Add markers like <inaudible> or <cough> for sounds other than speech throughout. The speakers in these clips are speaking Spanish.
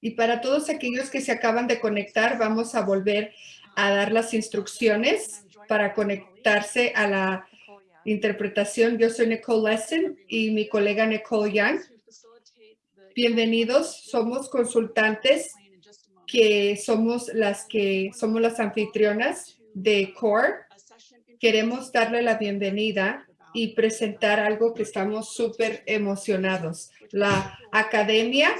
Y para todos aquellos que se acaban de conectar, vamos a volver a dar las instrucciones para conectarse a la interpretación. Yo soy Nicole Lesson y mi colega Nicole Young. Bienvenidos, somos consultantes que somos las que somos las anfitrionas de CORE. Queremos darle la bienvenida y presentar algo que estamos súper emocionados. La academia,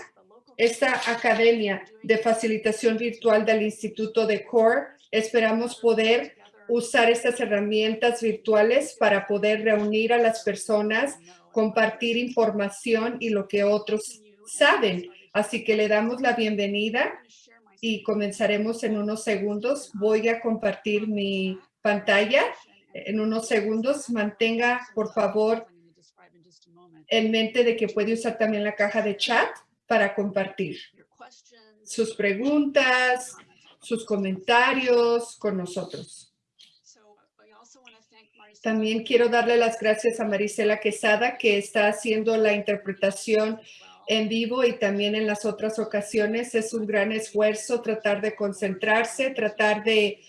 esta academia de facilitación virtual del Instituto de CORE, esperamos poder usar estas herramientas virtuales para poder reunir a las personas, compartir información y lo que otros saben. Así que le damos la bienvenida y comenzaremos en unos segundos. Voy a compartir mi pantalla en unos segundos. Mantenga, por favor, en mente de que puede usar también la caja de chat para compartir sus preguntas, sus comentarios con nosotros. También quiero darle las gracias a Marisela Quesada, que está haciendo la interpretación en vivo y también en las otras ocasiones. Es un gran esfuerzo tratar de concentrarse, tratar de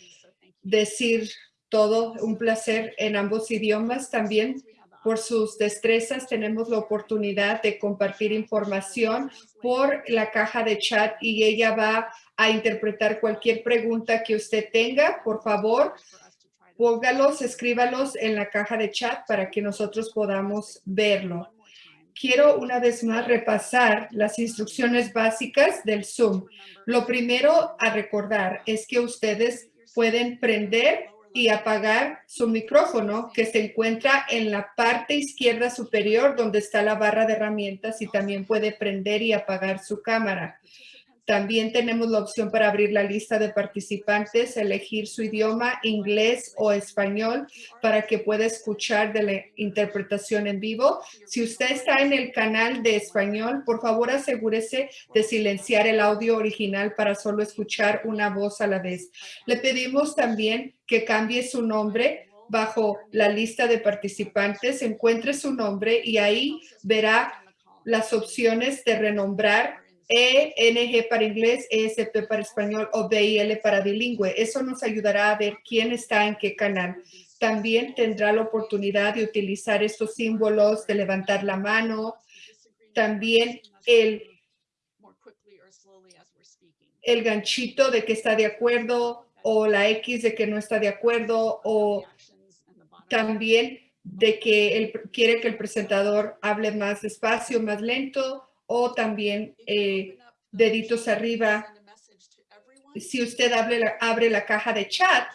decir todo. Un placer en ambos idiomas también. Por sus destrezas tenemos la oportunidad de compartir información por la caja de chat y ella va a interpretar cualquier pregunta que usted tenga. Por favor, póngalos, escríbalos en la caja de chat para que nosotros podamos verlo quiero una vez más repasar las instrucciones básicas del Zoom. Lo primero a recordar es que ustedes pueden prender y apagar su micrófono que se encuentra en la parte izquierda superior donde está la barra de herramientas y también puede prender y apagar su cámara. También tenemos la opción para abrir la lista de participantes, elegir su idioma, inglés o español, para que pueda escuchar de la interpretación en vivo. Si usted está en el canal de español, por favor asegúrese de silenciar el audio original para solo escuchar una voz a la vez. Le pedimos también que cambie su nombre bajo la lista de participantes, encuentre su nombre y ahí verá las opciones de renombrar ENG para inglés, ESP para español o BIL para bilingüe. Eso nos ayudará a ver quién está en qué canal. También tendrá la oportunidad de utilizar estos símbolos de levantar la mano. También el, el ganchito de que está de acuerdo o la X de que no está de acuerdo o también de que él quiere que el presentador hable más despacio, más lento o también eh, deditos arriba. Si usted abre la, abre la caja de chat,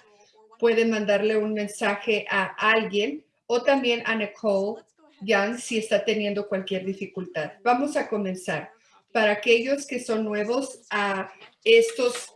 puede mandarle un mensaje a alguien o también a Nicole Young si está teniendo cualquier dificultad. Vamos a comenzar. Para aquellos que son nuevos a estos,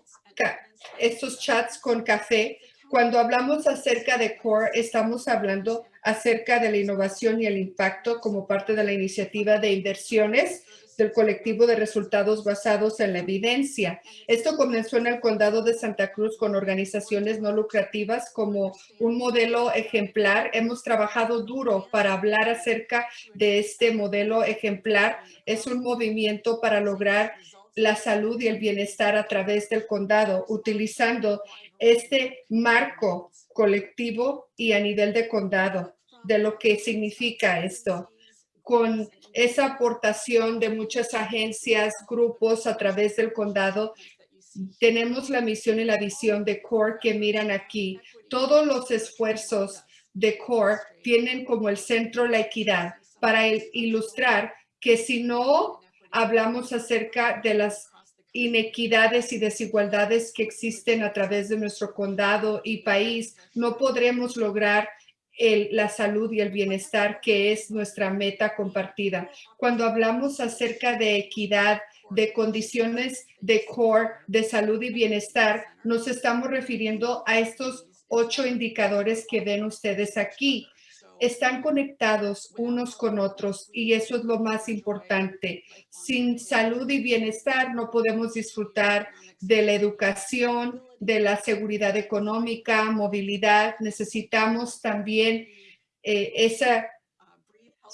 estos chats con café, cuando hablamos acerca de CORE, estamos hablando acerca de la innovación y el impacto como parte de la iniciativa de inversiones del colectivo de resultados basados en la evidencia. Esto comenzó en el condado de Santa Cruz con organizaciones no lucrativas como un modelo ejemplar. Hemos trabajado duro para hablar acerca de este modelo ejemplar. Es un movimiento para lograr la salud y el bienestar a través del condado, utilizando este marco colectivo y a nivel de condado de lo que significa esto. Con esa aportación de muchas agencias, grupos a través del condado. Tenemos la misión y la visión de CORE que miran aquí. Todos los esfuerzos de CORE tienen como el centro la equidad para ilustrar que si no hablamos acerca de las inequidades y desigualdades que existen a través de nuestro condado y país, no podremos lograr la salud y el bienestar, que es nuestra meta compartida. Cuando hablamos acerca de equidad, de condiciones de core, de salud y bienestar, nos estamos refiriendo a estos ocho indicadores que ven ustedes aquí. Están conectados unos con otros y eso es lo más importante. Sin salud y bienestar no podemos disfrutar de la educación, de la seguridad económica, movilidad. Necesitamos también eh, esa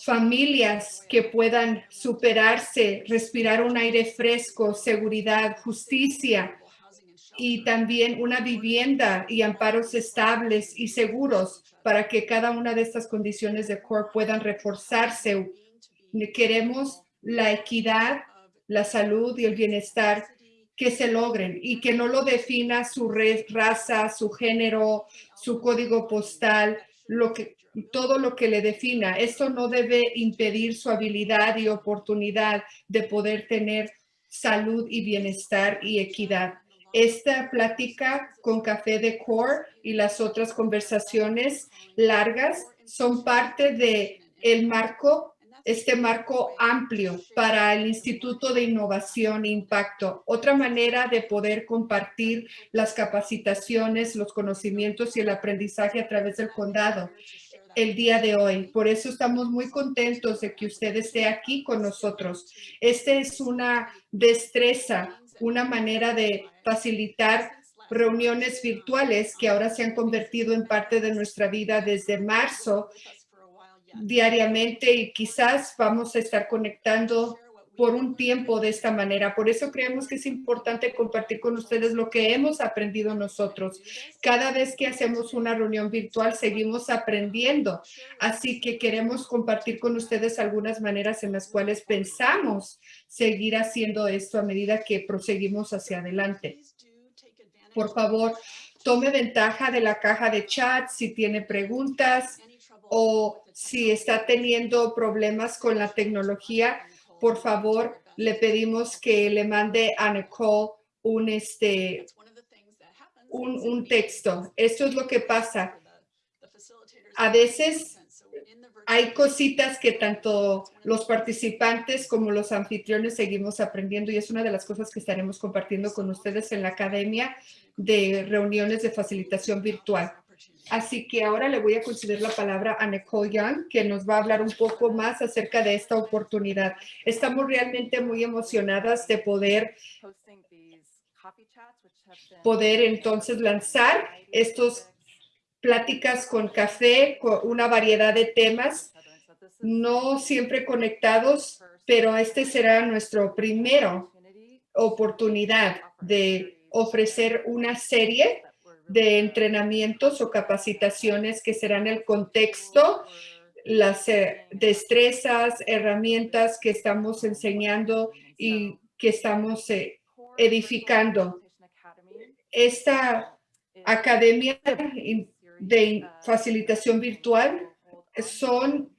familias que puedan superarse, respirar un aire fresco, seguridad, justicia y también una vivienda y amparos estables y seguros para que cada una de estas condiciones de CORE puedan reforzarse. Queremos la equidad, la salud y el bienestar que se logren y que no lo defina su raza, su género, su código postal, lo que, todo lo que le defina. Esto no debe impedir su habilidad y oportunidad de poder tener salud y bienestar y equidad. Esta plática con Café de Core y las otras conversaciones largas son parte de el marco, este marco amplio para el Instituto de Innovación e Impacto. Otra manera de poder compartir las capacitaciones, los conocimientos y el aprendizaje a través del condado el día de hoy. Por eso estamos muy contentos de que usted esté aquí con nosotros. Esta es una destreza, una manera de facilitar reuniones virtuales que ahora se han convertido en parte de nuestra vida desde marzo diariamente y quizás vamos a estar conectando por un tiempo de esta manera. Por eso creemos que es importante compartir con ustedes lo que hemos aprendido nosotros. Cada vez que hacemos una reunión virtual, seguimos aprendiendo. Así que queremos compartir con ustedes algunas maneras en las cuales pensamos seguir haciendo esto a medida que proseguimos hacia adelante. Por favor, tome ventaja de la caja de chat si tiene preguntas o si está teniendo problemas con la tecnología por favor, le pedimos que le mande a Nicole un, este, un, un texto. Esto es lo que pasa. A veces hay cositas que tanto los participantes como los anfitriones seguimos aprendiendo y es una de las cosas que estaremos compartiendo con ustedes en la Academia de Reuniones de Facilitación Virtual. Así que ahora le voy a conceder la palabra a Nicole Young, que nos va a hablar un poco más acerca de esta oportunidad. Estamos realmente muy emocionadas de poder poder entonces lanzar estos pláticas con café, con una variedad de temas, no siempre conectados, pero este será nuestro primero oportunidad de ofrecer una serie de entrenamientos o capacitaciones que serán el contexto, las eh, destrezas, herramientas que estamos enseñando y que estamos eh, edificando. Esta academia de facilitación virtual son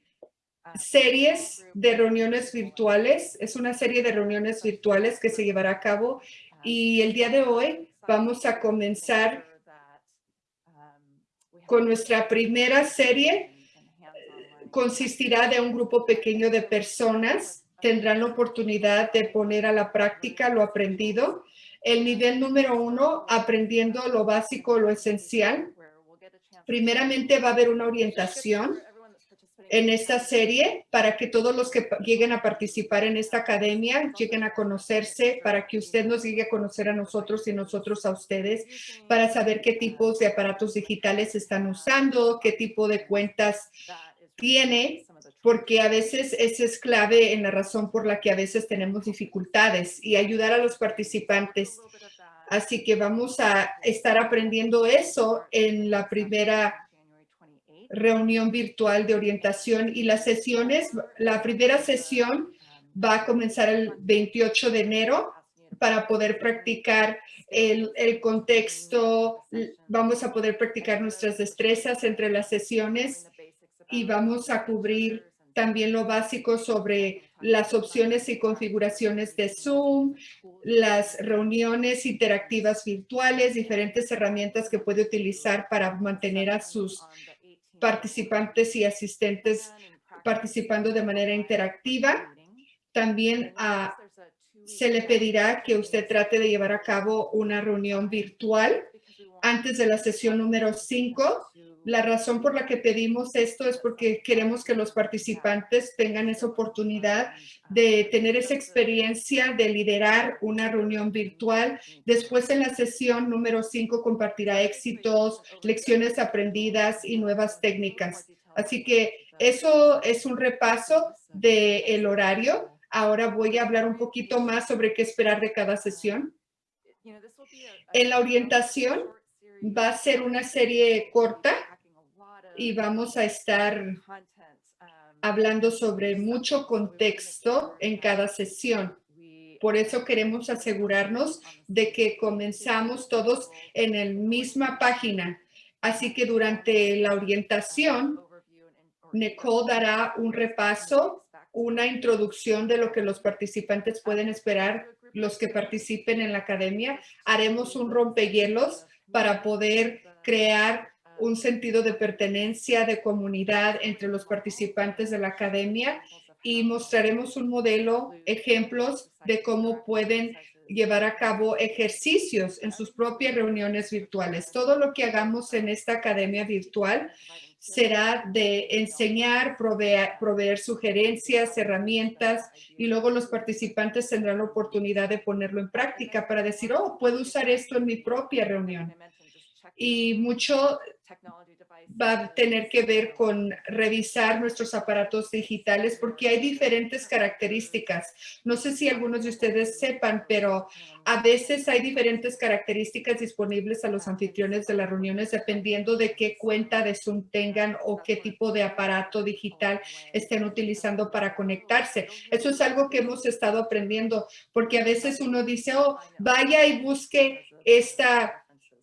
series de reuniones virtuales. Es una serie de reuniones virtuales que se llevará a cabo y el día de hoy vamos a comenzar con nuestra primera serie consistirá de un grupo pequeño de personas. Tendrán la oportunidad de poner a la práctica lo aprendido. El nivel número uno, aprendiendo lo básico, lo esencial. Primeramente va a haber una orientación en esta serie para que todos los que lleguen a participar en esta academia lleguen a conocerse, para que usted nos llegue a conocer a nosotros y nosotros a ustedes, para saber qué tipos de aparatos digitales están usando, qué tipo de cuentas tiene, porque a veces esa es clave en la razón por la que a veces tenemos dificultades y ayudar a los participantes. Así que vamos a estar aprendiendo eso en la primera reunión virtual de orientación y las sesiones, la primera sesión va a comenzar el 28 de enero para poder practicar el, el, contexto, vamos a poder practicar nuestras destrezas entre las sesiones y vamos a cubrir también lo básico sobre las opciones y configuraciones de Zoom, las reuniones interactivas virtuales, diferentes herramientas que puede utilizar para mantener a sus participantes y asistentes participando de manera interactiva. También ah, se le pedirá que usted trate de llevar a cabo una reunión virtual antes de la sesión número 5 la razón por la que pedimos esto es porque queremos que los participantes tengan esa oportunidad de tener esa experiencia de liderar una reunión virtual. Después en la sesión número 5 compartirá éxitos, lecciones aprendidas y nuevas técnicas. Así que eso es un repaso del el horario. Ahora voy a hablar un poquito más sobre qué esperar de cada sesión. En la orientación va a ser una serie corta y vamos a estar hablando sobre mucho contexto en cada sesión. Por eso queremos asegurarnos de que comenzamos todos en la misma página. Así que durante la orientación, Nicole dará un repaso, una introducción de lo que los participantes pueden esperar, los que participen en la academia. Haremos un rompehielos para poder crear un sentido de pertenencia, de comunidad entre los participantes de la academia y mostraremos un modelo, ejemplos de cómo pueden llevar a cabo ejercicios en sus propias reuniones virtuales. Todo lo que hagamos en esta academia virtual será de enseñar, proveer, proveer, sugerencias, herramientas y luego los participantes tendrán la oportunidad de ponerlo en práctica para decir, oh, puedo usar esto en mi propia reunión. Y mucho va a tener que ver con revisar nuestros aparatos digitales porque hay diferentes características. No sé si algunos de ustedes sepan, pero a veces hay diferentes características disponibles a los anfitriones de las reuniones dependiendo de qué cuenta de Zoom tengan o qué tipo de aparato digital estén utilizando para conectarse. Eso es algo que hemos estado aprendiendo porque a veces uno dice, oh, vaya y busque esta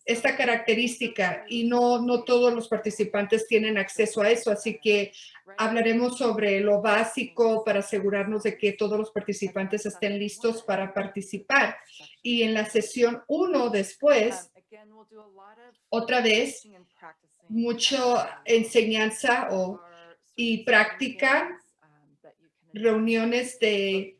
esta característica y no, no todos los participantes tienen acceso a eso. Así que hablaremos sobre lo básico para asegurarnos de que todos los participantes estén listos para participar. Y en la sesión uno después, otra vez, mucho enseñanza o, y práctica, reuniones de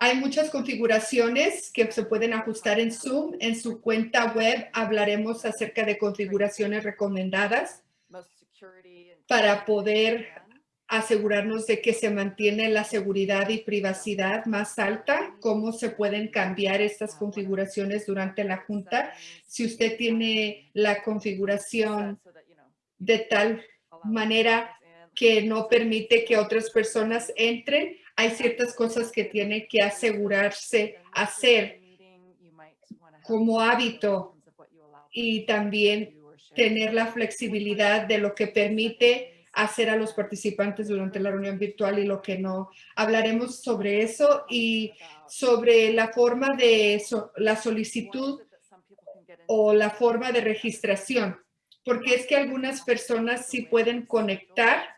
hay muchas configuraciones que se pueden ajustar en Zoom. En su cuenta web hablaremos acerca de configuraciones recomendadas para poder asegurarnos de que se mantiene la seguridad y privacidad más alta, cómo se pueden cambiar estas configuraciones durante la junta. Si usted tiene la configuración de tal manera que no permite que otras personas entren, hay ciertas cosas que tiene que asegurarse hacer como hábito y también tener la flexibilidad de lo que permite hacer a los participantes durante la reunión virtual y lo que no. Hablaremos sobre eso y sobre la forma de la solicitud o la forma de registración, porque es que algunas personas sí pueden conectar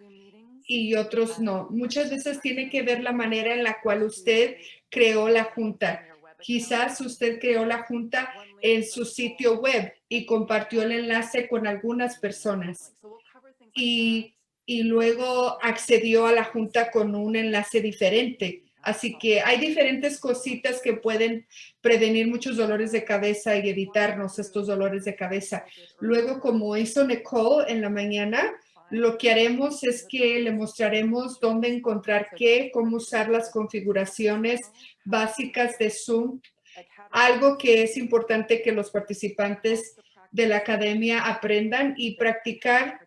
y otros no. Muchas veces tiene que ver la manera en la cual usted creó la junta. Quizás usted creó la junta en su sitio web y compartió el enlace con algunas personas y, y luego accedió a la junta con un enlace diferente. Así que hay diferentes cositas que pueden prevenir muchos dolores de cabeza y evitarnos estos dolores de cabeza. Luego, como hizo Nicole en la mañana, lo que haremos es que le mostraremos dónde encontrar qué, cómo usar las configuraciones básicas de Zoom. Algo que es importante que los participantes de la academia aprendan y practicar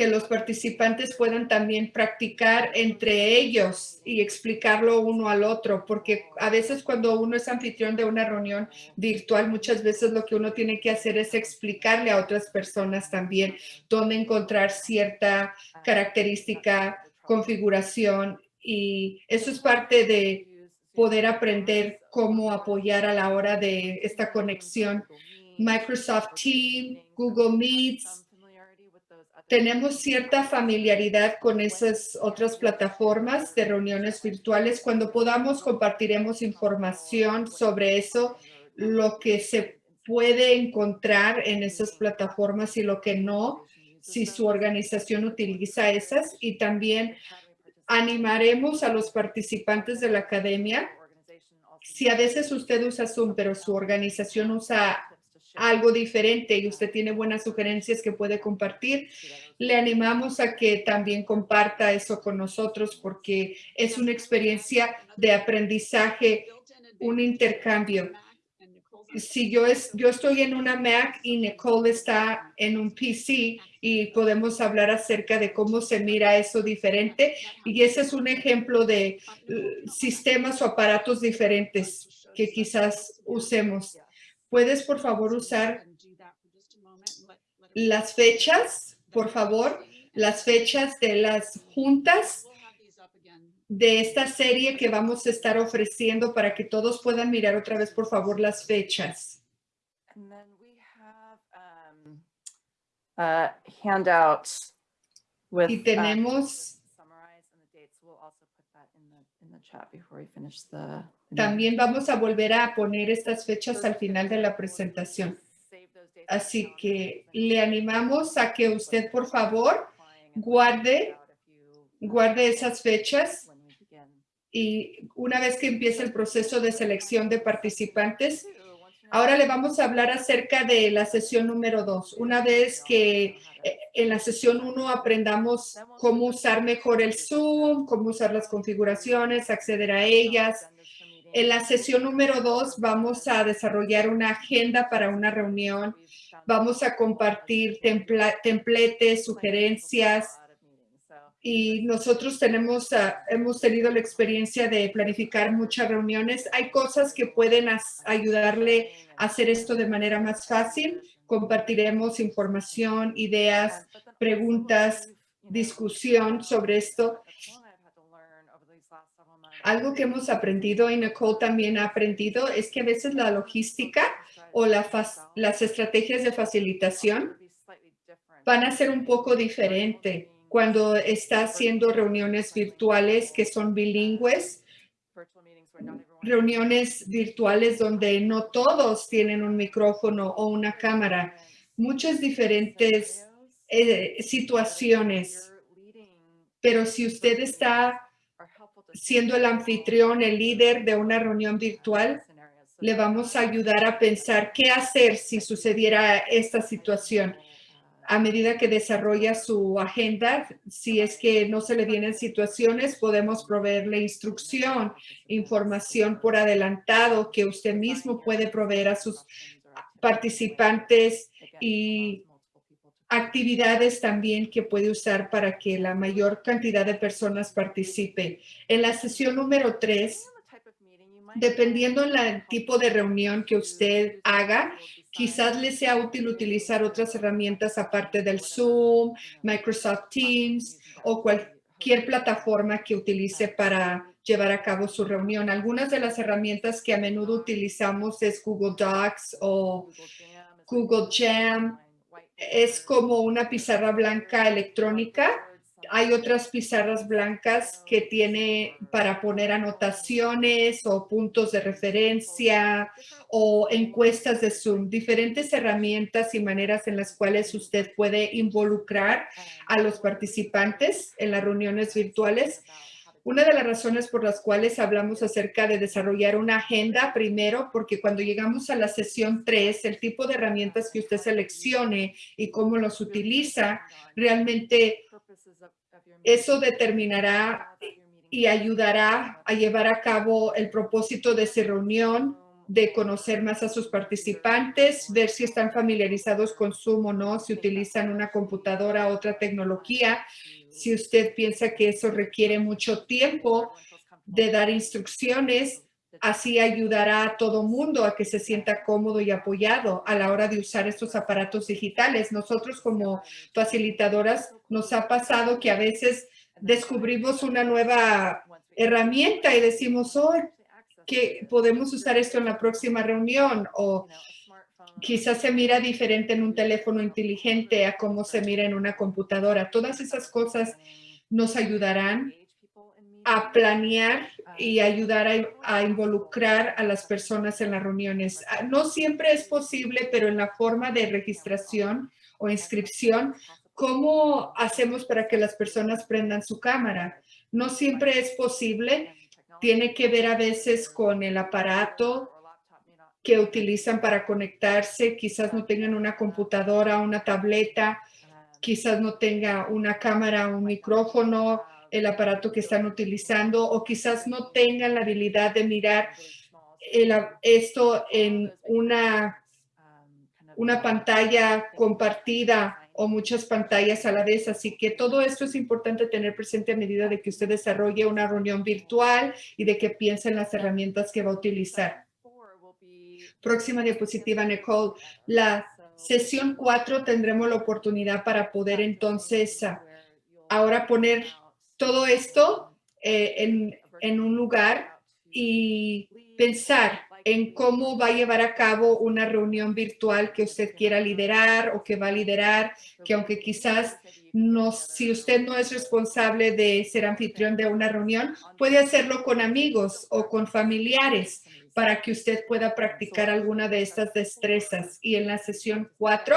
que los participantes puedan también practicar entre ellos y explicarlo uno al otro, porque a veces cuando uno es anfitrión de una reunión virtual, muchas veces lo que uno tiene que hacer es explicarle a otras personas también dónde encontrar cierta característica, configuración y eso es parte de poder aprender cómo apoyar a la hora de esta conexión. Microsoft Teams, Google Meets, tenemos cierta familiaridad con esas otras plataformas de reuniones virtuales. Cuando podamos, compartiremos información sobre eso, lo que se puede encontrar en esas plataformas y lo que no, si su organización utiliza esas. Y también animaremos a los participantes de la academia. Si a veces usted usa Zoom, pero su organización usa algo diferente y usted tiene buenas sugerencias que puede compartir, le animamos a que también comparta eso con nosotros porque es una experiencia de aprendizaje, un intercambio. si yo, es, yo estoy en una Mac y Nicole está en un PC y podemos hablar acerca de cómo se mira eso diferente. Y ese es un ejemplo de uh, sistemas o aparatos diferentes que quizás usemos. ¿Puedes, por favor, usar las fechas, por favor? Las fechas de las juntas de esta serie que vamos a estar ofreciendo para que todos puedan mirar otra vez, por favor, las fechas. And then we have um, uh, handouts with. Y uh, tenemos summarize También vamos a volver a poner estas fechas al final de la presentación. Así que le animamos a que usted, por favor, guarde- guarde esas fechas y una vez que empiece el proceso de selección de participantes, ahora le vamos a hablar acerca de la sesión número dos. Una vez que eh, en la sesión uno aprendamos cómo usar mejor el Zoom, cómo usar las configuraciones, acceder a ellas, En la sesión número dos vamos a desarrollar una agenda para una reunión. Vamos a compartir templates, sugerencias y nosotros tenemos, ah, hemos tenido la experiencia de planificar muchas reuniones. Hay cosas que pueden ayudarle a hacer esto de manera más fácil. Compartiremos información, ideas, preguntas, discusión sobre esto. Algo que hemos aprendido y Nicole también ha aprendido es que a veces la logística o las estrategias de facilitación van a ser un poco diferente cuando está haciendo reuniones virtuales que son bilingües, reuniones virtuales donde no todos tienen un micrófono o una cámara, muchas diferentes eh, situaciones. Pero si usted está siendo el anfitrión, el líder de una reunión virtual, le vamos a ayudar a pensar qué hacer si sucediera esta situación a medida que desarrolla su agenda. Si es que no se le vienen situaciones, podemos proveerle instrucción, información por adelantado que usted mismo puede proveer a sus participantes y actividades también que puede usar para que la mayor cantidad de personas participe. En la sesión número tres, dependiendo del tipo de reunión que usted haga, quizás le sea útil utilizar otras herramientas aparte del Zoom, Microsoft Teams o cualquier plataforma que utilice para llevar a cabo su reunión. Algunas de las herramientas que a menudo utilizamos es Google Docs o Google Jam. Es como una pizarra blanca electrónica. Hay otras pizarras blancas que tiene para poner anotaciones o puntos de referencia o encuestas de Zoom, diferentes herramientas y maneras en las cuales usted puede involucrar a los participantes en las reuniones virtuales. Una de las razones por las cuales hablamos acerca de desarrollar una agenda, primero, porque cuando llegamos a la sesión 3, el tipo de herramientas que usted seleccione y cómo los utiliza, realmente eso determinará y ayudará a llevar a cabo el propósito de su reunión, de conocer más a sus participantes, ver si están familiarizados con Zoom o no, si utilizan una computadora otra tecnología. Si usted piensa que eso requiere mucho tiempo de dar instrucciones, así ayudará a todo mundo a que se sienta cómodo y apoyado a la hora de usar estos aparatos digitales. Nosotros como facilitadoras nos ha pasado que a veces descubrimos una nueva herramienta y decimos, oh, que podemos usar esto en la próxima reunión o quizás se mira diferente en un teléfono inteligente a cómo se mira en una computadora. Todas esas cosas nos ayudarán a planear y ayudar a, involucrar a las personas en las reuniones. Ah, No siempre es posible, pero en la forma de registración o inscripción, ¿cómo hacemos para que las personas prendan su cámara? No siempre es posible. Tiene que ver a veces con el aparato que utilizan para conectarse. Quizás no tengan una computadora, una tableta, quizás no tenga una cámara, un micrófono, el aparato que están utilizando o quizás no tengan la habilidad de mirar esto en una, una pantalla compartida o muchas pantallas a la vez. Así que todo esto es importante tener presente a medida de que usted desarrolle una reunión virtual y de que piense en las herramientas que va a utilizar. Próxima diapositiva, Nicole. La sesión 4 tendremos la oportunidad para poder entonces ah, ahora poner todo esto eh, en, en un lugar y pensar en cómo va a llevar a cabo una reunión virtual que usted quiera liderar o que va a liderar, que aunque quizás no, si usted no es responsable de ser anfitrión de una reunión, puede hacerlo con amigos o con familiares para que usted pueda practicar alguna de estas destrezas. Y en la sesión 4,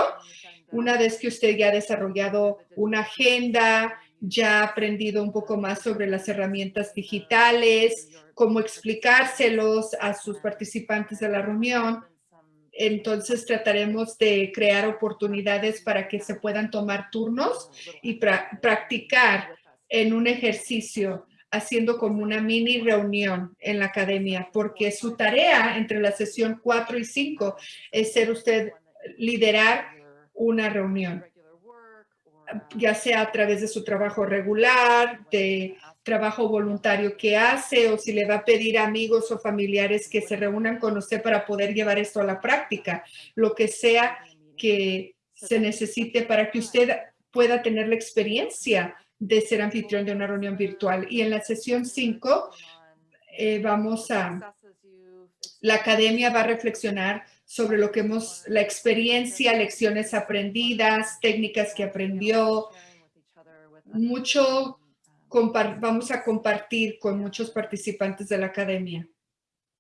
una vez que usted ya ha desarrollado una agenda, ya ha aprendido un poco más sobre las herramientas digitales, cómo explicárselos a sus participantes de la reunión, entonces trataremos de crear oportunidades para que se puedan tomar turnos y pra- practicar en un ejercicio haciendo como una mini reunión en la academia, porque su tarea entre la sesión 4 y 5 es ser usted liderar una reunión, ya sea a través de su trabajo regular, de trabajo voluntario que hace o si le va a pedir a amigos o familiares que se reúnan con usted para poder llevar esto a la práctica, lo que sea que se necesite para que usted pueda tener la experiencia de ser anfitrión de una reunión virtual. Y en la sesión 5 eh, vamos a, la academia va a reflexionar sobre lo que hemos, la experiencia, lecciones aprendidas, técnicas que aprendió, mucho vamos a compartir con muchos participantes de la academia.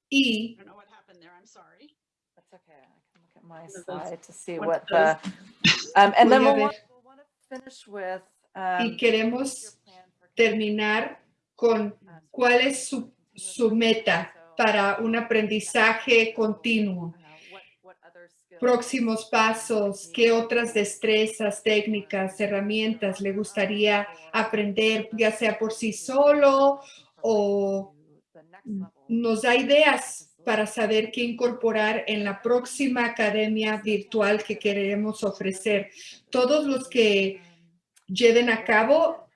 Y I don't know what happened there. I'm sorry. That's okay. I can look at my One of those- slide to see one what of those. the, um, and then we'll ver. want to finish with. Y um, queremos plan for terminar con cuál es su, su meta para un aprendizaje continuo. Próximos pasos, qué otras destrezas, técnicas, herramientas le gustaría aprender, ya sea por sí solo o nos da ideas para saber qué incorporar en la próxima academia virtual que queremos ofrecer. Todos los que lleven a cabo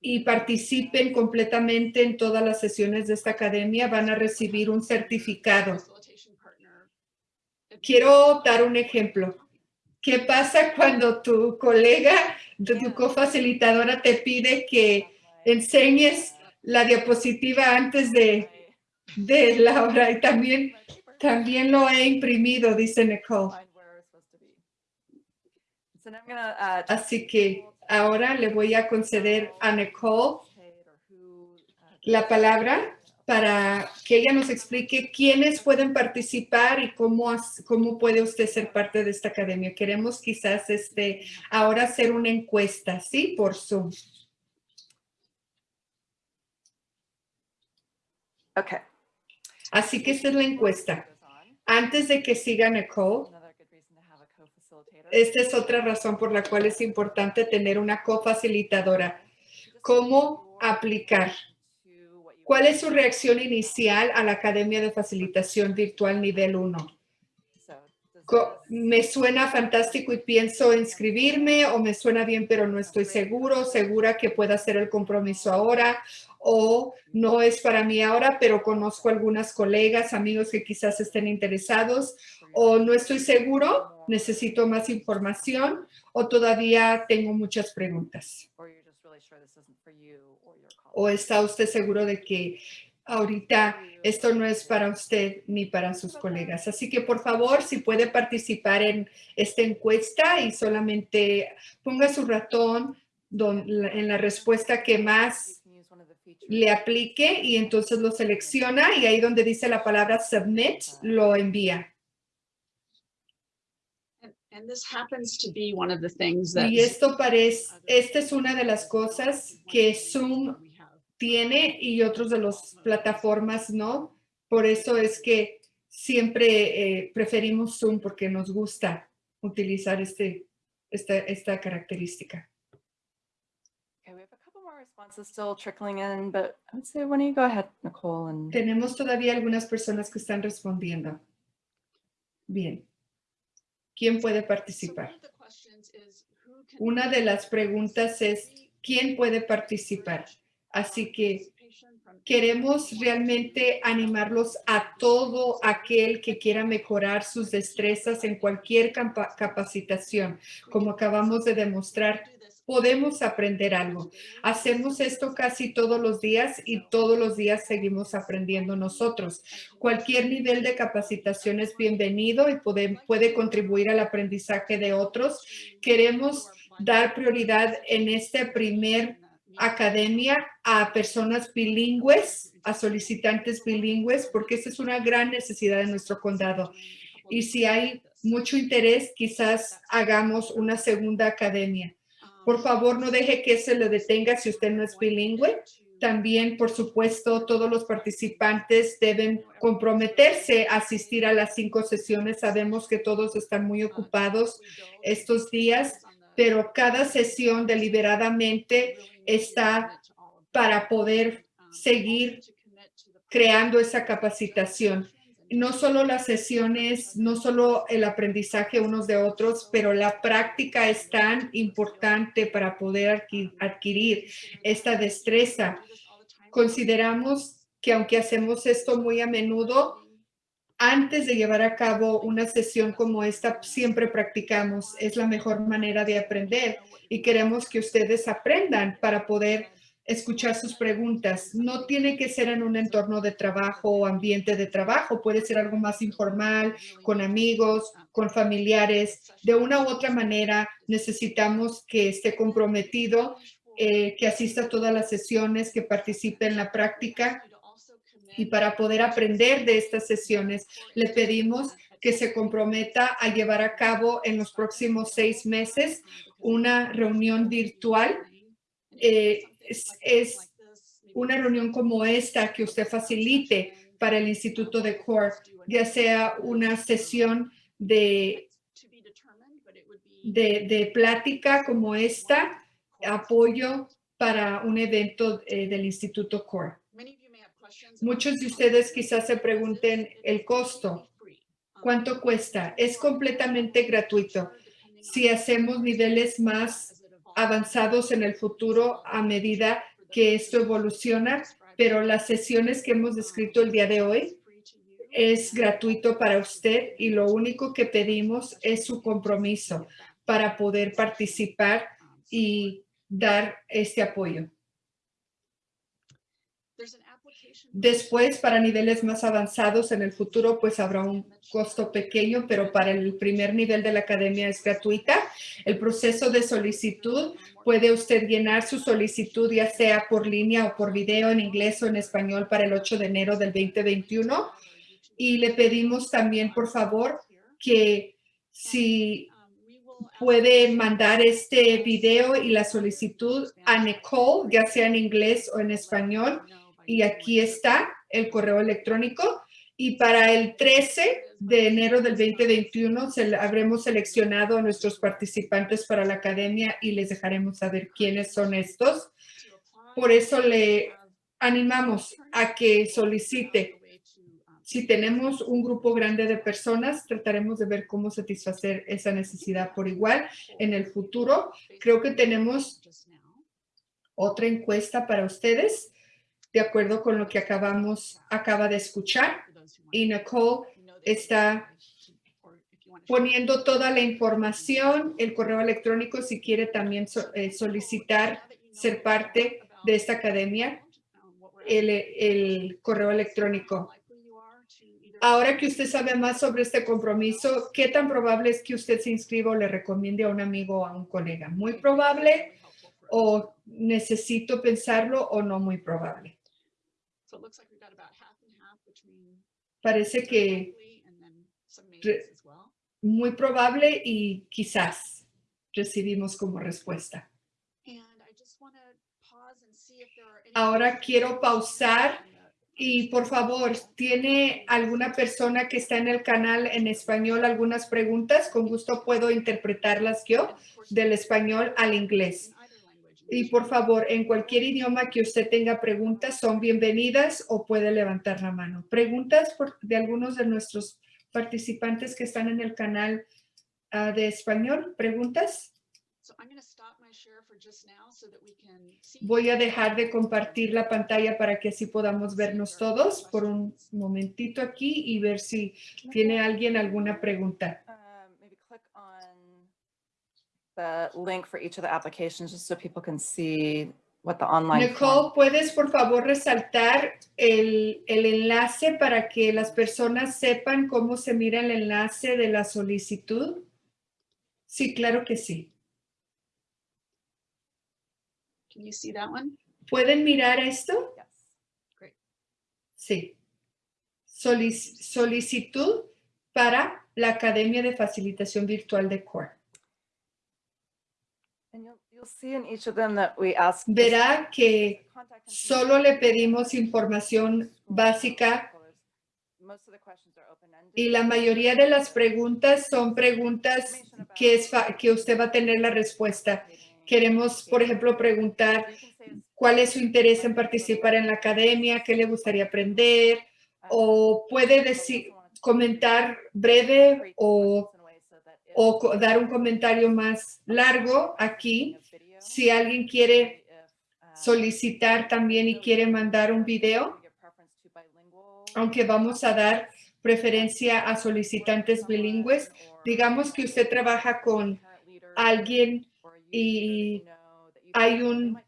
y participen completamente en todas las sesiones de esta academia van a recibir un certificado. Quiero dar un ejemplo. ¿Qué pasa cuando tu colega, tu tu cofacilitadora te pide que enseñes la diapositiva antes de, de la hora? Y también, también lo he imprimido, dice Nicole. Así que ahora le voy a conceder a Nicole la palabra para que ella nos explique quiénes pueden participar y cómo, cómo puede usted ser parte de esta academia. Queremos quizás este, ahora hacer una encuesta, ¿sí? Por Zoom. Okay. Así que esta es la encuesta. Antes de que siga Nicole, esta es otra razón por la cual es importante tener una cofacilitadora. ¿Cómo aplicar? ¿Cuál es su reacción inicial a la Academia de Facilitación Virtual Nivel 1? Co- ¿Me suena fantástico y pienso inscribirme o me suena bien pero no estoy seguro, segura que pueda hacer el compromiso ahora o no es para mí ahora pero conozco algunas colegas, amigos que quizás estén interesados o no estoy seguro, necesito más información o todavía tengo muchas preguntas? ¿O está usted seguro de que ahorita esto no es para usted ni para sus colegas? Así que por favor, si puede participar en esta encuesta y solamente ponga su ratón en la respuesta que más le aplique y entonces lo selecciona y ahí donde dice la palabra submit, lo envía. And, and this happens to be one of the things that. Y esto parece, esta es una de las cosas que Zoom tiene y otros de las plataformas no. Por eso es que siempre eh, preferimos Zoom porque nos gusta utilizar este, esta, esta característica. responses still trickling in, but I would say, why don't you go ahead, Nicole, and Tenemos todavía algunas personas que están respondiendo. Bien. ¿Quién puede participar? Una de las preguntas es, ¿quién puede participar? Así que queremos realmente animarlos a todo aquel que quiera mejorar sus destrezas en cualquier capacitación. Como acabamos de demostrar, podemos aprender algo. Hacemos esto casi todos los días y todos los días seguimos aprendiendo nosotros. Cualquier nivel de capacitación es bienvenido y puede, puede contribuir al aprendizaje de otros. Queremos dar prioridad en esta primer academia a personas bilingües, a solicitantes bilingües, porque esa es una gran necesidad en nuestro condado. Y si hay mucho interés, quizás hagamos una segunda academia. Por favor, no deje que se le detenga si usted no es bilingüe. También, por supuesto, todos los participantes deben comprometerse a asistir a las cinco sesiones. Sabemos que todos están muy ocupados estos días, pero cada sesión deliberadamente está para poder seguir creando esa capacitación. No solo las sesiones, no solo el aprendizaje unos de otros, pero la práctica es tan importante para poder adqui- adquirir esta destreza. Consideramos que aunque hacemos esto muy a menudo, antes de llevar a cabo una sesión como esta, siempre practicamos. Es la mejor manera de aprender y queremos que ustedes aprendan para poder escuchar sus preguntas. No tiene que ser en un entorno de trabajo o ambiente de trabajo. Puede ser algo más informal, con amigos, con familiares. De una u otra manera, necesitamos que esté comprometido, eh, que asista a todas las sesiones, que participe en la práctica. Y para poder aprender de estas sesiones, le pedimos que se comprometa a llevar a cabo en los próximos seis meses una reunión virtual. Eh, es, una reunión como esta que usted facilite para el Instituto de CORE, ya sea una sesión de plática como esta, apoyo para un evento eh, del Instituto CORE. Muchos de ustedes quizás se pregunten el costo. ¿Cuánto cuesta? Es completamente gratuito. Si hacemos niveles más avanzados en el futuro a medida que esto evoluciona, pero las sesiones que hemos descrito el día de hoy es gratuito para usted y lo único que pedimos es su compromiso para poder participar y dar este apoyo. Después, para niveles más avanzados en el futuro, pues habrá un costo pequeño, pero para el primer nivel de la academia es gratuita. El proceso de solicitud, puede usted llenar su solicitud ya sea por línea o por video en inglés o en español para el 8 de enero del 2021. Y le pedimos también, por favor, que si puede mandar este video y la solicitud a Nicole, ya sea en inglés o en español. Y aquí está el correo electrónico. Y para el 13 de enero del 2021 se, habremos seleccionado a nuestros participantes para la academia y les dejaremos saber quiénes son estos. Por eso le animamos a que solicite. Si tenemos un grupo grande de personas, trataremos de ver cómo satisfacer esa necesidad por igual en el futuro. Creo que tenemos otra encuesta para ustedes, de acuerdo con lo que acabamos, acaba de escuchar. Y Nicole está poniendo toda la información, el correo electrónico, si quiere también eh, solicitar ser parte de esta academia, el correo electrónico. Ahora que usted sabe más sobre este compromiso, ¿qué tan probable es que usted se inscriba o le recomiende a un amigo o a un colega? ¿Muy probable o necesito pensarlo o no muy probable? Parece que muy probable y quizás recibimos como respuesta. Ahora quiero pausar y por favor, ¿tiene alguna persona que está en el canal en español algunas preguntas? Con gusto puedo interpretarlas yo del español al inglés. Y por favor, en cualquier idioma que usted tenga preguntas, son bienvenidas o puede levantar la mano. Preguntas por- de algunos de nuestros participantes que están en el canal ah, de español. ¿Preguntas? So I'm going to stop my share for just now so that we can see. Voy a dejar de compartir la pantalla para que así podamos vernos todos por un momentito aquí y ver si tiene alguien alguna pregunta. Um, Maybe click on the link for each of the applications, just so people can see what the online. Nicole, form- ¿puedes por favor resaltar el, el enlace para que las personas sepan cómo se mira el enlace de la solicitud? Sí, claro que sí. Can you see that one? ¿Pueden mirar esto? Yes. Sí. Solic- solicitud para la Academia de Facilitación Virtual de CORE. And you'll, you'll see in each of them that we ask. just Verá que solo le pedimos información básica Most of the questions are open-ended. y la mayoría de las preguntas son preguntas que, es que usted va a tener la respuesta. Queremos, por ejemplo, preguntar cuál es su interés en participar en la academia, qué le gustaría aprender, o puede decir, comentar breve o, o dar un comentario más largo aquí. Si alguien quiere solicitar también y quiere mandar un video, aunque vamos a dar preferencia a solicitantes bilingües, digamos que usted trabaja con alguien y hay un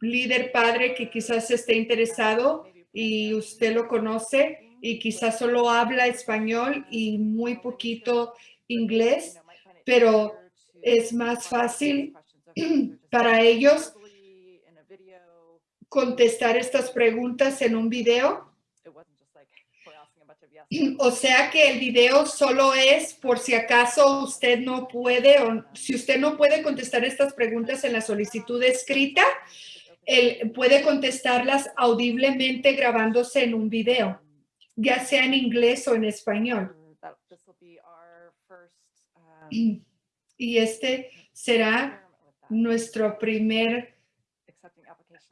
líder padre que quizás esté interesado y usted lo conoce y quizás solo habla español y muy poquito inglés, pero es más fácil <clears throat> para ellos contestar estas preguntas en un video. <clears throat> O sea que el video solo es por si acaso usted no puede o si usted no puede contestar estas preguntas en la solicitud escrita, él puede contestarlas audiblemente grabándose en un video, ya sea en inglés o en español. Y este será nuestro primer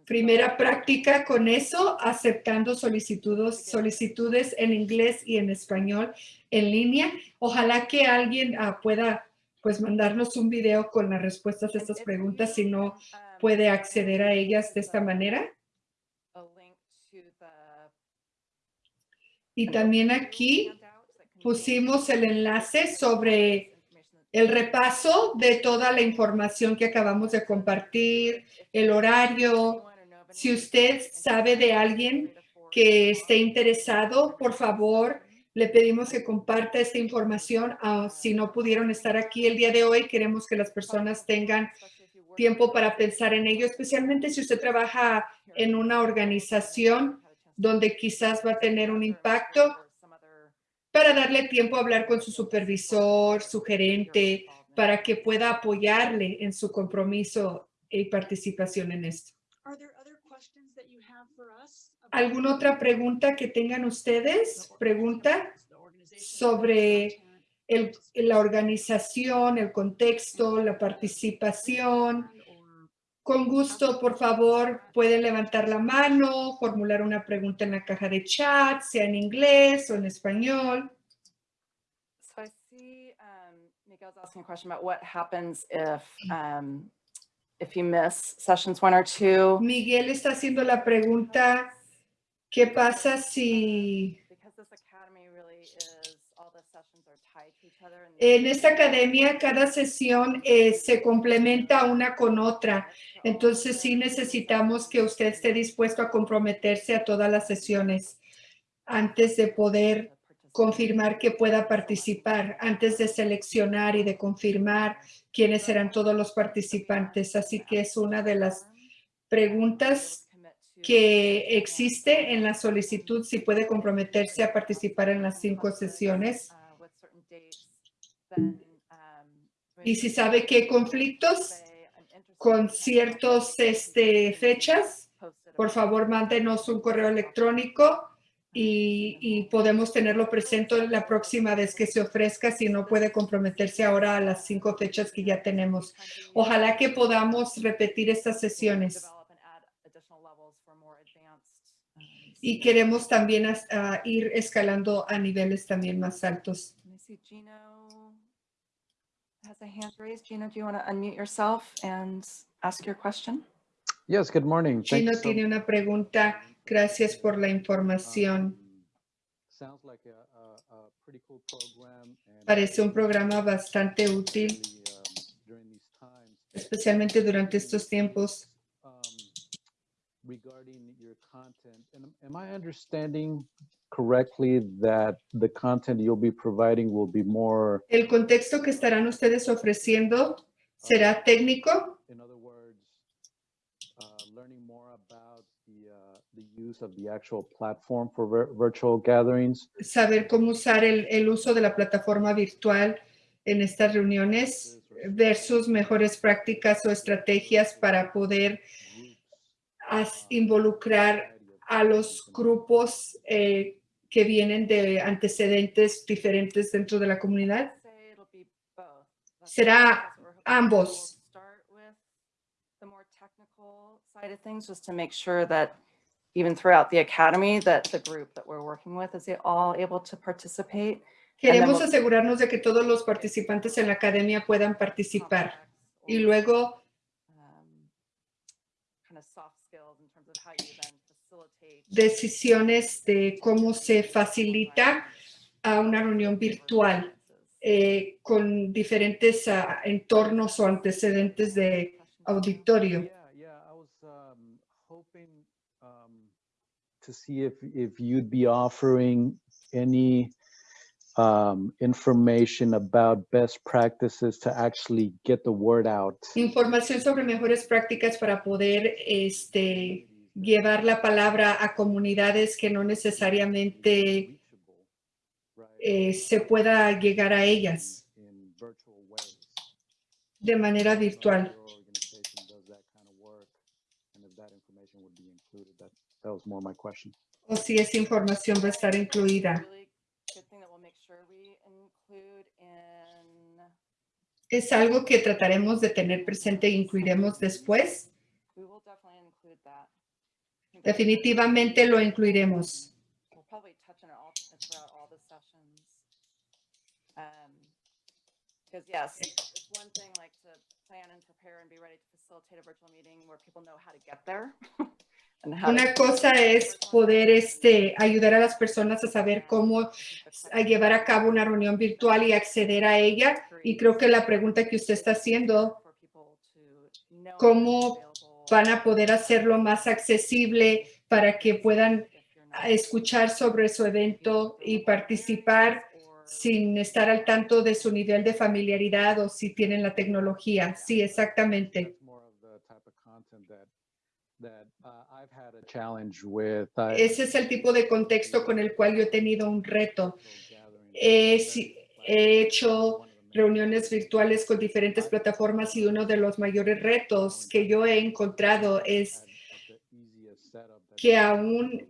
primera práctica con eso, aceptando solicitudes, solicitudes en inglés y en español en línea. Ojalá que alguien ah, pueda pues mandarnos un video con las respuestas a estas preguntas si no puede acceder a ellas de esta manera. Y también aquí pusimos el enlace sobre el repaso de toda la información que acabamos de compartir, el horario. Si usted sabe de alguien que esté interesado, por favor, le pedimos que comparta esta información. Ah, si no pudieron estar aquí el día de hoy, queremos que las personas tengan tiempo para pensar en ello, especialmente si usted trabaja en una organización donde quizás va a tener un impacto para darle tiempo a hablar con su supervisor, su gerente, para que pueda apoyarle en su compromiso y participación en esto. ¿Alguna otra pregunta que tengan ustedes? Pregunta sobre el, la organización, el contexto, la participación. Con gusto, por favor, pueden levantar la mano, formular una pregunta en la caja de chat, sea en inglés o en español. So I see um, Miguel's asking a question about what happens if, um, if you miss sessions one or two. Miguel está haciendo la pregunta, ¿qué pasa si Because this academy really is, all the sessions are tied to each other. and en esta academia cada sesión eh, se complementa una con otra? Entonces sí necesitamos que usted esté dispuesto a comprometerse a todas las sesiones antes de poder confirmar que pueda participar, antes de seleccionar y de confirmar quiénes serán todos los participantes. Así que es una de las preguntas que existe en la solicitud si puede comprometerse a participar en las cinco sesiones y si sabe qué conflictos con ciertos este, fechas, por favor mándenos un correo electrónico y, y podemos tenerlo presente la próxima vez que se ofrezca si no puede comprometerse ahora a las cinco fechas que ya tenemos. Ojalá que podamos repetir estas sesiones. Y queremos también ah, ir escalando a niveles también más altos. Has a hand raised. Gina, do you want to unmute yourself and ask your question? Yes, good morning. Thank you Chino so tiene una pregunta. Gracias por la información. Um, Sounds like a, a, a pretty cool program. and Parece un programa bastante útil, really, um, times. especialmente durante estos tiempos. Um, Regarding your content, and am- am I understanding correctly that the content you'll be providing will be more, El contexto que estarán ustedes ofreciendo será técnico, in other words, uh, learning more about the, uh, the use of the actual platform for vir- virtual gatherings? saber cómo usar el, el uso de la plataforma virtual en estas reuniones versus mejores prácticas o estrategias para poder involucrar a los grupos eh, que vienen de antecedentes diferentes dentro de la comunidad. Será ambos. Side of things, just to make sure that even throughout the academy, that the group that we're working with is all able to participate. Queremos we'll- asegurarnos de que todos los participantes en la academia puedan participar y luego um, Kind of soft skills in terms of how you then facilitate. Decisiones de cómo se facilita a una reunión virtual eh, con diferentes ah, entornos o antecedentes de auditorio. Yeah, yeah, I was hoping to see if, if you'd be offering any um, information about best practices to actually get the word out. Información sobre mejores prácticas para poder este, llevar la palabra a comunidades que no necesariamente eh, se pueda llegar a ellas de manera virtual. O si esa información va a estar incluida. Es algo que trataremos de tener presente e incluiremos después. We will definitely include that. Definitivamente lo incluiremos. <laughs> Una cosa es poder este, ayudar a las personas a saber cómo a llevar a cabo una reunión virtual y acceder a ella. Y creo que la pregunta que usted está haciendo, ¿cómo van a poder hacerlo más accesible para que puedan escuchar sobre su evento y participar sin estar al tanto de su nivel de familiaridad o si tienen la tecnología. Sí, exactamente. Uh, Ese es el tipo de contexto con el cual yo he tenido un reto. he hecho Reuniones virtuales con diferentes plataformas y uno de los mayores retos que yo he encontrado es que aún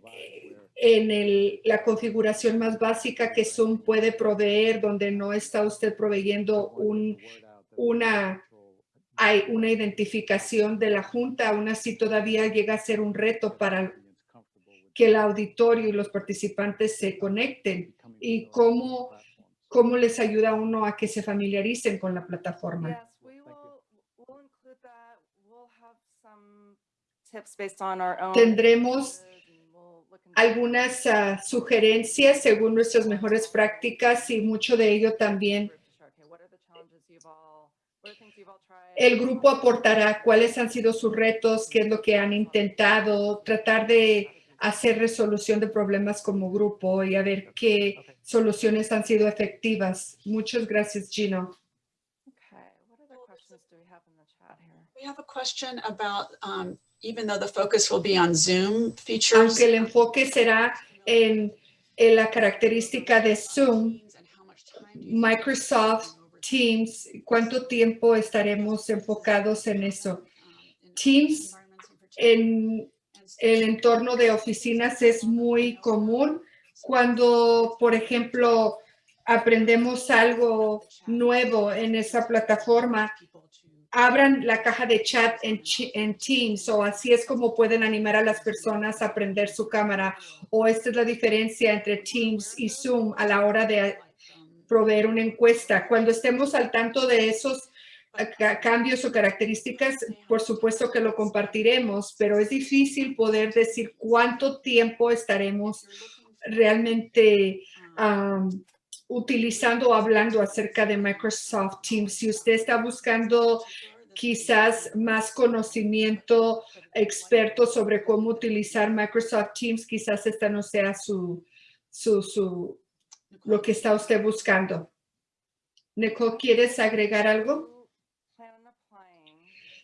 en el- la configuración más básica que Zoom puede proveer, donde no está usted proveyendo un, una, hay una identificación de la junta, aún así todavía llega a ser un reto para que el auditorio y los participantes se conecten. ¿Y cómo, cómo les ayuda a uno a que se familiaricen con la plataforma? Tendremos Algunas ah, sugerencias según nuestras mejores prácticas y mucho de ello también el grupo aportará cuáles han sido sus retos, qué es lo que han intentado, tratar de hacer resolución de problemas como grupo y a ver qué soluciones han sido efectivas. Muchas gracias, Gino. Okay, what other questions do we have in the chat here? We have a question about, um, even though the focus will be on Zoom features. Aunque el enfoque será en, en la característica de Zoom, and how much time do you think Microsoft Teams, ¿cuánto tiempo estaremos enfocados en eso? um, Teams environments in particular? En el entorno de oficinas es muy común, cuando, por ejemplo, aprendemos algo nuevo en esa plataforma, abran la caja de chat en, Teams o así es como pueden animar a las personas a prender su cámara. O esta es la diferencia entre Teams y Zoom a la hora de proveer una encuesta. Cuando estemos al tanto de esos cambios o características, por supuesto que lo compartiremos, pero es difícil poder decir cuánto tiempo estaremos realmente am, utilizando o hablando acerca de Microsoft Teams. Si usted está buscando quizás más conocimiento experto sobre cómo utilizar Microsoft Teams, quizás esta no sea su, su, su, lo que está usted buscando. Nicole, ¿quieres agregar algo?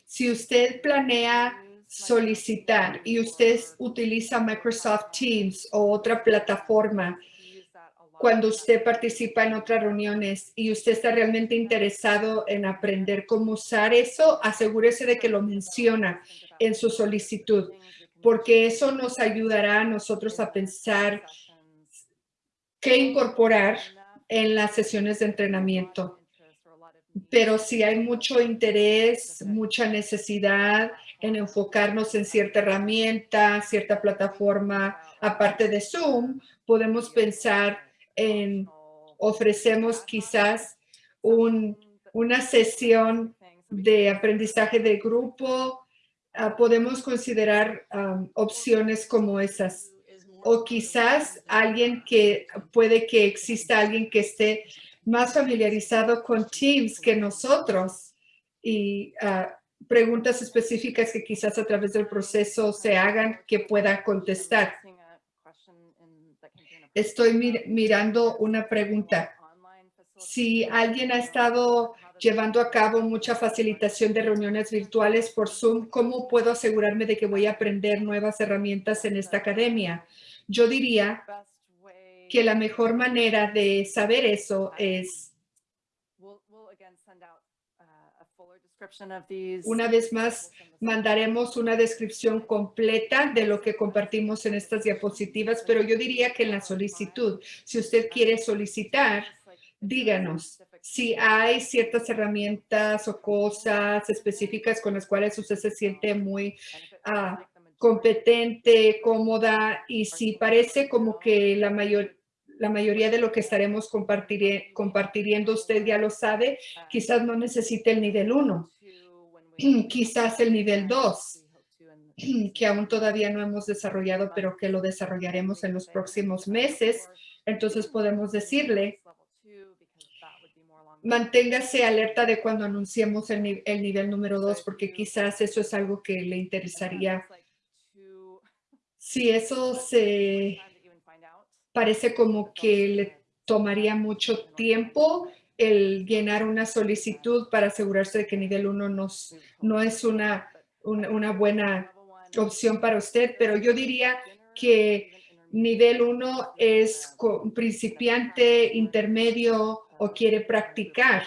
Si usted planea solicitar y usted utiliza Microsoft Teams o otra plataforma cuando usted participa en otras reuniones y usted está realmente interesado en aprender cómo usar eso, asegúrese de que lo menciona en su solicitud, porque eso nos ayudará a nosotros a pensar qué incorporar en las sesiones de entrenamiento. Pero si hay mucho interés, mucha necesidad en enfocarnos en cierta herramienta, cierta plataforma, aparte de Zoom, podemos pensar en ofrecemos quizás un, una sesión de aprendizaje de grupo. ah, podemos considerar am, opciones como esas. O quizás alguien que puede que exista alguien que esté más familiarizado con Teams que nosotros y ah, preguntas específicas que quizás a través del proceso se hagan que pueda contestar. Estoy mir- mirando una pregunta. Si alguien ha estado llevando a cabo mucha facilitación de reuniones virtuales por Zoom, ¿cómo puedo asegurarme de que voy a aprender nuevas herramientas en esta academia? Yo diría que la mejor manera de saber eso es, una vez más, mandaremos una descripción completa de lo que compartimos en estas diapositivas, pero yo diría que en la solicitud, si usted quiere solicitar, díganos si hay ciertas herramientas o cosas específicas con las cuales usted se siente muy ah, competente, cómoda y si parece como que la mayor la mayoría de lo que estaremos compartiendo usted ya lo sabe, quizás no necesite el nivel 1, quizás el nivel 2, que aún todavía no hemos desarrollado, pero que lo desarrollaremos en los próximos meses. Entonces podemos decirle, manténgase alerta de cuando anunciemos el nivel número 2, porque quizás eso es algo que le interesaría. Si eso se parece como que le tomaría mucho tiempo el llenar una solicitud para asegurarse de que nivel 1 nos, no es una, una, buena opción para usted, pero yo diría que nivel 1 es principiante, intermedio o quiere practicar.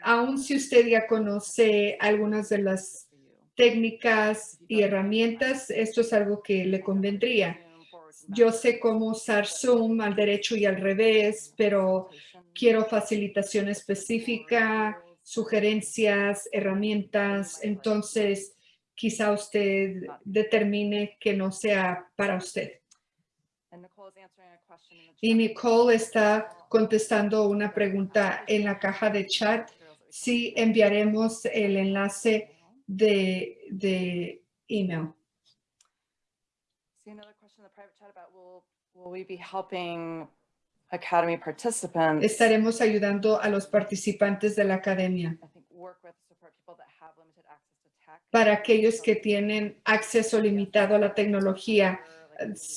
Aun si usted ya conoce algunas de las técnicas y herramientas, esto es algo que le convendría. Yo sé cómo usar Zoom al derecho y al revés, pero quiero facilitación específica, sugerencias, herramientas. Entonces, quizá usted determine que no sea para usted. Y Nicole está contestando una pregunta en la caja de chat. Sí, enviaremos el enlace de, de email. In the private chat about will, will we be helping academy participants? Estaremos ayudando a los participantes de la academia. I think work with support people that have limited access to tech. Para aquellos que tienen acceso limitado a la tecnología,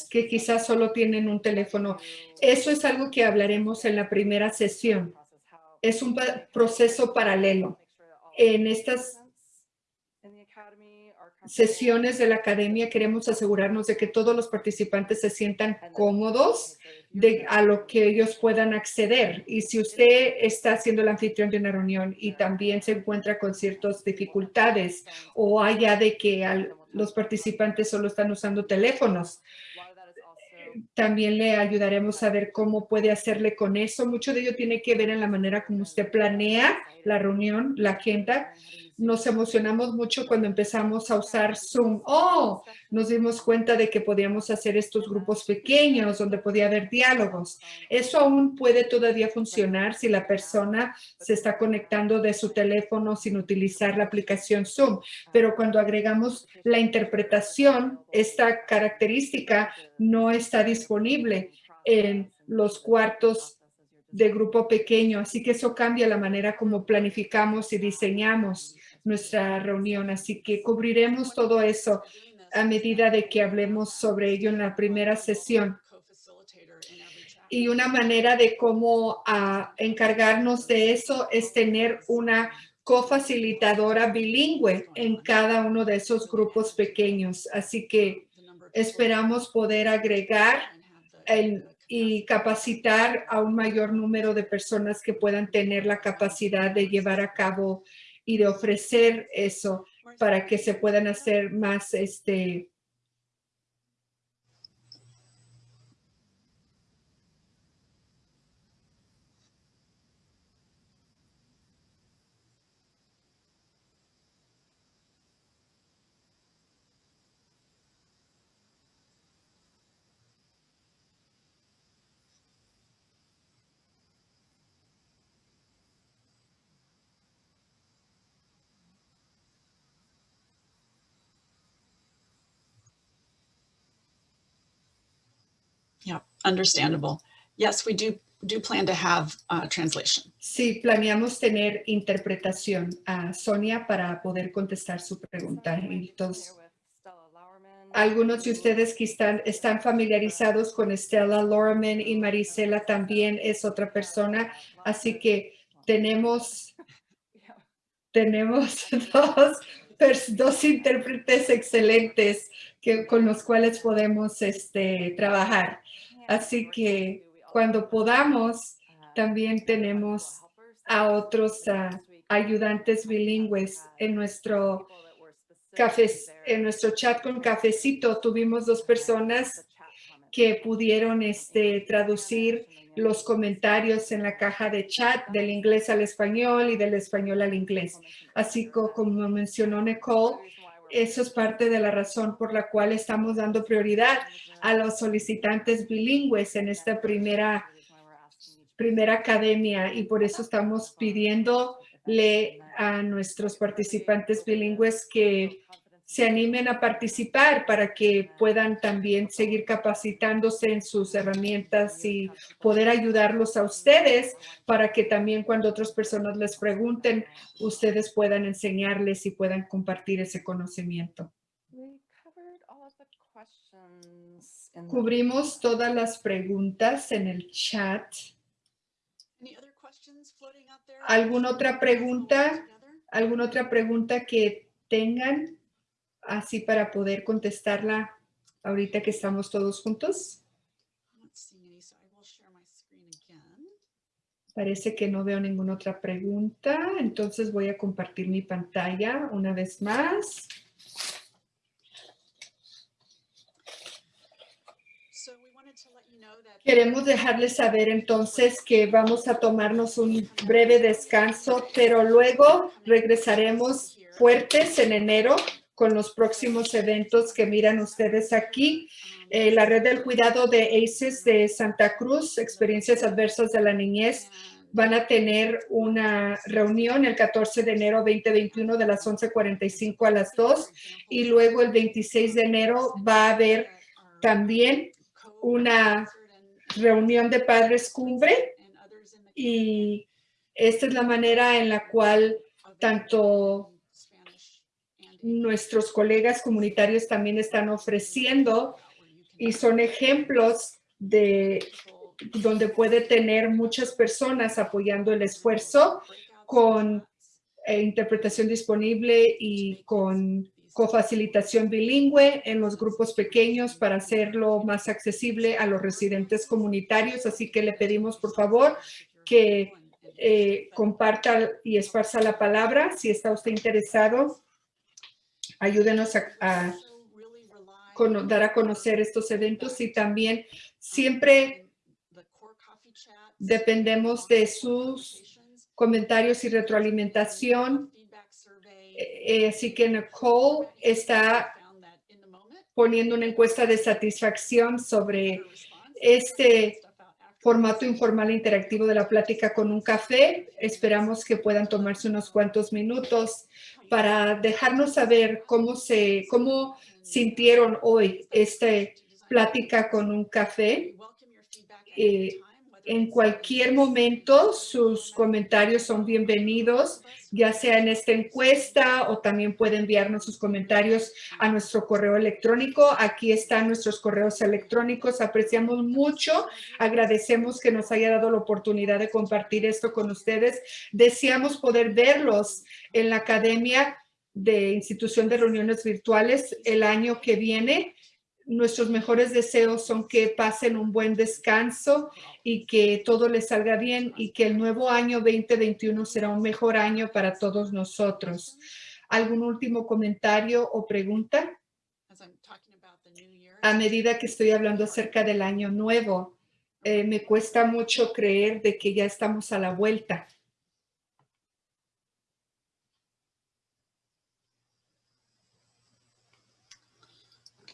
que quizás solo tienen un teléfono. Eso es algo que hablaremos en la primera sesión. Es un proceso paralelo. En estas sesiones de la academia queremos asegurarnos de que todos los participantes se sientan cómodos de, a lo que ellos puedan acceder. Y si usted está haciendo el anfitrión de una reunión y también se encuentra con ciertas dificultades o allá de que al- los participantes solo están usando teléfonos, también le ayudaremos a ver cómo puede hacerle con eso. Mucho de ello tiene que ver en la manera como usted planea la reunión, la agenda. Nos emocionamos mucho cuando empezamos a usar Zoom. Oh, nos dimos cuenta de que podíamos hacer estos grupos pequeños donde podía haber diálogos. Eso aún puede todavía funcionar si la persona se está conectando de su teléfono sin utilizar la aplicación Zoom. Pero cuando agregamos la interpretación, esta característica no está disponible en los cuartos de grupo pequeño. Así que eso cambia la manera como planificamos y diseñamos nuestra reunión. Así que cubriremos todo eso a medida de que hablemos sobre ello en la primera sesión. Y una manera de cómo ah, encargarnos de eso es tener una cofacilitadora bilingüe en cada uno de esos grupos pequeños. Así que esperamos poder agregar el, y capacitar a un mayor número de personas que puedan tener la capacidad de llevar a cabo y de ofrecer eso para que se puedan hacer más este understandable. Yes, we do, do plan to have uh, translation. Sí, planeamos tener interpretación a Sonia para poder contestar su pregunta. Entonces, algunos de ustedes que están, están familiarizados con Stella Lorman y Marisela también es otra persona. Así que tenemos, tenemos <laughs> dos, dos intérpretes excelentes que, con los cuales podemos este, trabajar. Así que cuando podamos, también tenemos a otros ah, ayudantes bilingües en nuestro café, en nuestro chat con cafecito. Tuvimos dos personas que pudieron este, traducir los comentarios en la caja de chat del inglés al español y del español al inglés. Así co- como mencionó Nicole, eso es parte de la razón por la cual estamos dando prioridad a los solicitantes bilingües en esta primera, primera academia. Y por eso estamos pidiéndole a nuestros participantes bilingües que se animen a participar para que puedan también seguir capacitándose en sus herramientas y poder ayudarlos a ustedes para que también cuando otras personas les pregunten, ustedes puedan enseñarles y puedan compartir ese conocimiento. We covered all of the questions in the- Cubrimos todas las preguntas en el chat. Any other questions floating out there? ¿Alguna otra pregunta? ¿Alguna otra pregunta que tengan así para poder contestarla ahorita que estamos todos juntos? Parece que no veo ninguna otra pregunta, entonces voy a compartir mi pantalla una vez más. Queremos dejarles saber entonces que vamos a tomarnos un breve descanso, pero luego regresaremos fuertes en enero con los próximos eventos que miran ustedes aquí. Eh, la red del cuidado de ACES de Santa Cruz, experiencias adversas de la niñez, van a tener una reunión el 14 de enero 2021 de las 11.45 a las 2 y luego el 26 de enero va a haber también una reunión de padres cumbre y esta es la manera en la cual tanto nuestros colegas comunitarios también están ofreciendo y son ejemplos de donde puede tener muchas personas apoyando el esfuerzo con eh, interpretación disponible y con cofacilitación bilingüe en los grupos pequeños para hacerlo más accesible a los residentes comunitarios. Así que le pedimos, por favor, que eh, comparta y esparza la palabra. Si está usted interesado, ayúdenos a, dar a conocer estos eventos y también siempre dependemos de sus comentarios y retroalimentación. Eh, así que Nicole está poniendo una encuesta de satisfacción sobre este formato informal e interactivo de la plática con un café. Esperamos que puedan tomarse unos cuantos minutos para dejarnos saber cómo se, cómo sintieron hoy esta plática con un café. Eh, en cualquier momento, sus comentarios son bienvenidos, ya sea en esta encuesta o también puede enviarnos sus comentarios a nuestro correo electrónico. Aquí están nuestros correos electrónicos. Apreciamos mucho. Agradecemos que nos haya dado la oportunidad de compartir esto con ustedes. Deseamos poder verlos en la Academia de Institución de Reuniones Virtuales el año que viene. Nuestros mejores deseos son que pasen un buen descanso y que todo les salga bien y que el nuevo año 2021 será un mejor año para todos nosotros. ¿Algún último comentario o pregunta? A medida que estoy hablando acerca del año nuevo, eh, me cuesta mucho creer de que ya estamos a la vuelta.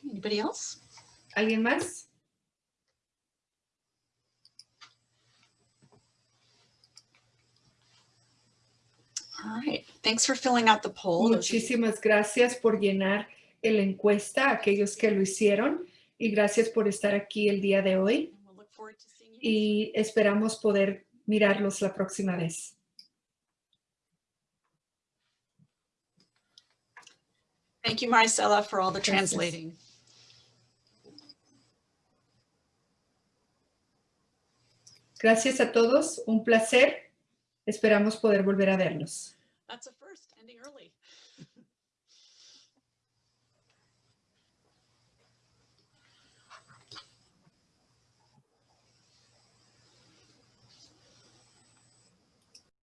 Anybody else? ¿Alguien más? All right, thanks for filling out the poll. Muchísimas gracias por llenar la encuesta, aquellos que lo hicieron, y gracias por estar aquí el día de hoy. Y esperamos poder mirarlos la próxima vez. Thank you, Maricela, for all the translating. Gracias a todos, un placer. Esperamos poder volver a verlos.